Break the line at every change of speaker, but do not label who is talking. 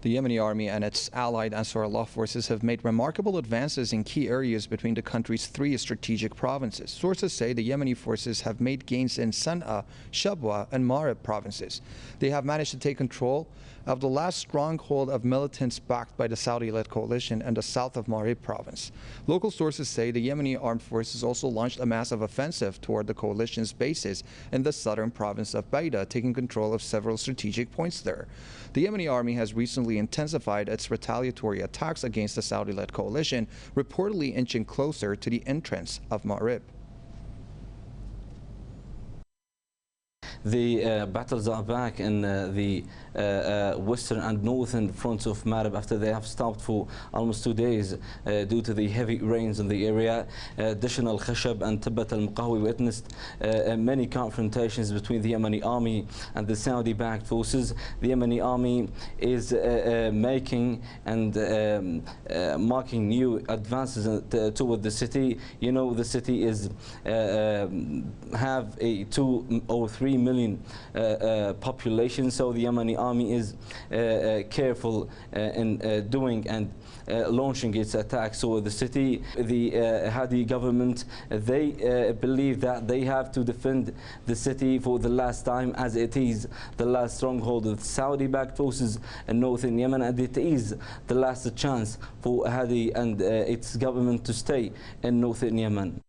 The Yemeni army and its allied Ansarullah forces have made remarkable advances in key areas between the country's three strategic provinces. Sources say the Yemeni forces have made gains in Sana'a, Shabwa, and Marib provinces. They have managed to take control of the last stronghold of militants backed by the Saudi-led coalition in the south of Marib province. Local sources say the Yemeni armed forces also launched a massive offensive toward the coalition's bases in the southern province of Baida, taking control of several strategic points there. The Yemeni army has recently intensified its retaliatory attacks against the Saudi-led coalition, reportedly inching closer to the entrance of Marib.
The uh, battles are back in uh, the uh, uh western and northern fronts of Marib after they have stopped for almost two days uh, due to the heavy rains in the area. Uh, additional Al-Khashab and Tabbat al-Muqawi witnessed many confrontations between the Yemeni army and the Saudi-backed forces. The Yemeni army is making and um, marking new advances toward the city. You know, the city is um, have a two or three million uh, uh, population. So the Yemeni army is uh, uh careful uh, in uh, doing and launching its attacks over the city. The Hadi government, they believe that they have to defend the city for the last time as it is the last stronghold of Saudi-backed forces in northern Yemen and it is the last chance for Hadi and its government to stay in northern Yemen.